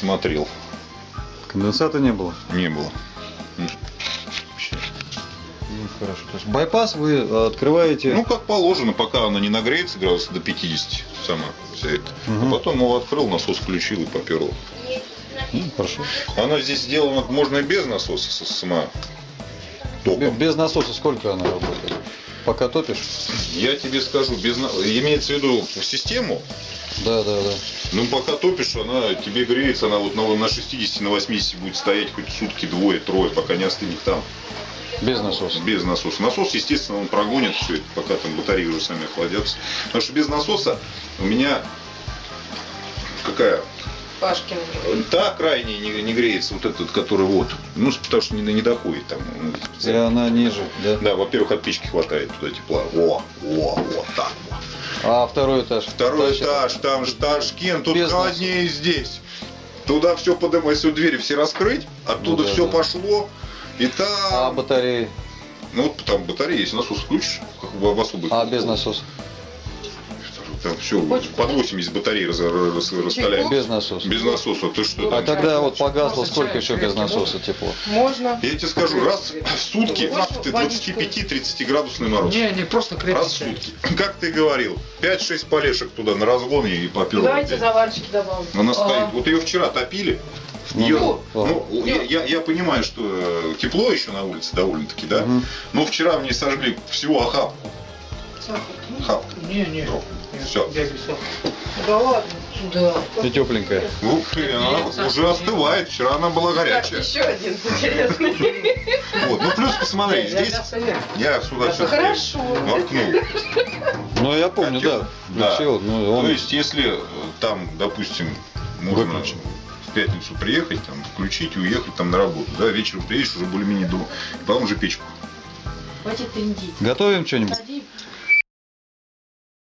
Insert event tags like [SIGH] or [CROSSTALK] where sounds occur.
смотрел. Конденсата не было. Не было. Ну, хорошо. То есть байпас вы э, открываете. Ну, как положено, пока она не нагреется градусов до 50 сама вся эта. Мгм. А потом его открыл, насос включил и поперло. Ну, хорошо. Она здесь сделана, можно и без насоса сама. Током. Без насоса сколько она работает? Пока топишь? Я тебе скажу, без имеется в виду систему, Да, да, да. Ну пока топишь, она тебе греется, она вот на, на 60, на 80 будет стоять хоть сутки, двое, трое, пока не остынет там. Без насоса. Без насоса. Насос, естественно, он прогонит все это, пока там батареи уже сами охладятся. Потому что без насоса у меня какая? Пашкин. Та крайне не, не греется, вот этот, который вот. Ну, потому что не, не доходит там. ну, И она ниже, да? Да, во-первых, от печки хватает туда тепла. О, о, вот так вот. А второй этаж? Второй Тащит? этаж, там же Ташкент, тут Без холоднее здесь. Туда все подымать, если двери все раскрыть, оттуда Ну да, все да. пошло. И там, А батареи? ну вот там батарея, если насос включишь, как в, в особых. А без насоса? Там все, Почку, под да? 80 батарей раз, раз, раскаляем. Без насоса. Без насоса, ты что? А там? когда вот погасло, сколько еще без насоса тепло? Можно. Я тебе скажу, раз в сутки ты водичку? 25-30 градусный мороз. Не, не, просто крепкий Раз в сутки. [LAUGHS] Как ты говорил, 5-6 полешек туда на разгон и попил. Давайте заварчики добавим. Она стоит. Ага. Вот ее вчера топили. Ну, Её- да. ну, я, я- я понимаю, что э, тепло еще на улице довольно-таки, да. Мгм. Но вчера мне сожгли всего охапку. Охапку. Не, не. Нет, без сахара. Да ладно. Да. И тепленькая. Ух ты, она уже остывает. Вчера она была Так, горячая. еще один интересный. Вот. Ну плюс посмотри, Я здесь я сюда все Хорошо. воткнул. Ну, я помню, да. Да. Включил, ну, То он... есть, если э, там, допустим, можно Выключен. в пятницу приехать, там, включить и уехать там на работу, да, вечером приедешь уже более-менее дома, и потом уже печку. Хватит трындить. Готовим что-нибудь?